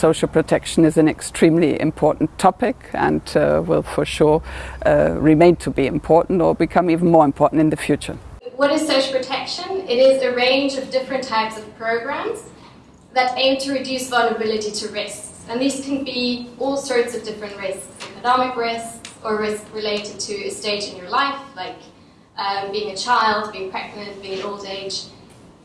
social protection is an extremely important topic and uh, will for sure uh, remain to be important or become even more important in the future. What is social protection? It is a range of different types of programs that aim to reduce vulnerability to risks. And these can be all sorts of different risks, economic risks or risks related to a stage in your life, like um, being a child, being pregnant, being old age.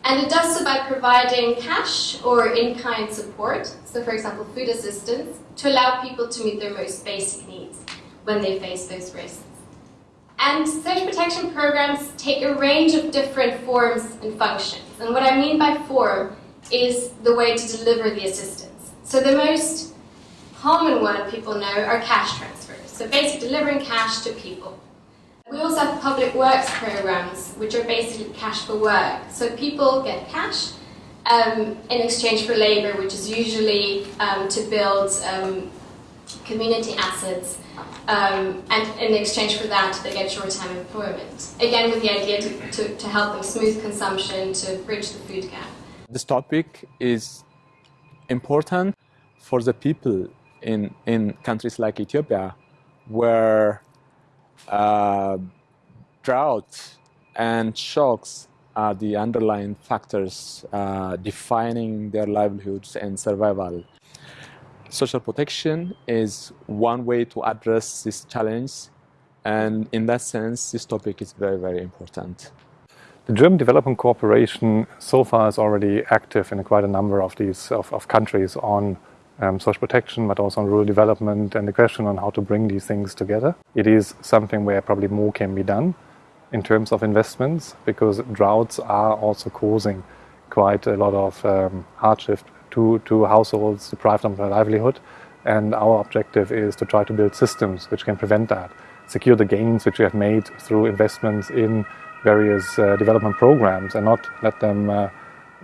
And it does so by providing cash or in-kind support, so for example food assistance, to allow people to meet their most basic needs when they face those risks. And social protection programs take a range of different forms and functions. And what I mean by form is the way to deliver the assistance. So the most common one people know are cash transfers. So basically delivering cash to people. We also have public works programs, which are basically cash for work. So people get cash um, in exchange for labor, which is usually um, to build um, community assets. Um, and in exchange for that, they get short-term employment. Again, with the idea to, to, to help them smooth consumption, to bridge the food gap. This topic is important for the people in, in countries like Ethiopia, where uh, drought and shocks are the underlying factors uh, defining their livelihoods and survival. Social protection is one way to address this challenge and in that sense this topic is very very important. The German Development Cooperation so far is already active in quite a number of these of, of countries on um, social protection, but also on rural development and the question on how to bring these things together. It is something where probably more can be done in terms of investments because droughts are also causing quite a lot of um, hardship to, to households deprived of their livelihood. And our objective is to try to build systems which can prevent that, secure the gains which we have made through investments in various uh, development programs and not let them uh,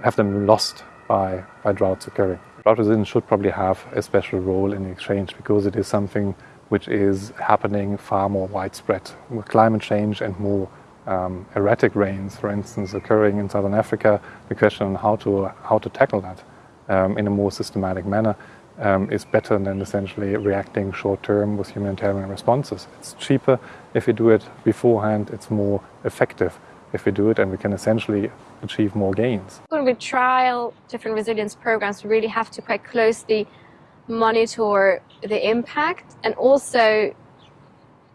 have them lost by, by droughts occurring. Resilience should probably have a special role in the exchange because it is something which is happening far more widespread. With climate change and more um, erratic rains, for instance, occurring in southern Africa, the question on how to, how to tackle that um, in a more systematic manner um, is better than essentially reacting short term with humanitarian responses. It's cheaper if you do it beforehand, it's more effective if we do it and we can essentially achieve more gains. When we trial different resilience programs, we really have to quite closely monitor the impact and also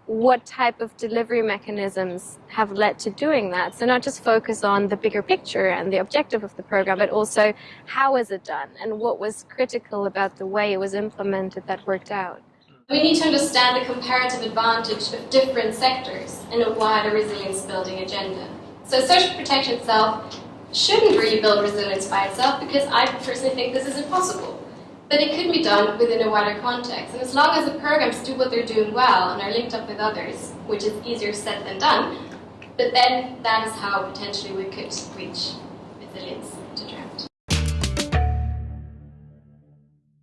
what type of delivery mechanisms have led to doing that. So not just focus on the bigger picture and the objective of the program, but also how is it done and what was critical about the way it was implemented that worked out. We need to understand the comparative advantage of different sectors in a wider resilience building agenda. So social protection itself shouldn't really build resilience by itself because I personally think this is impossible. But it could be done within a wider context. And as long as the programs do what they're doing well and are linked up with others, which is easier said than done, but then that is how potentially we could reach resilience to drought.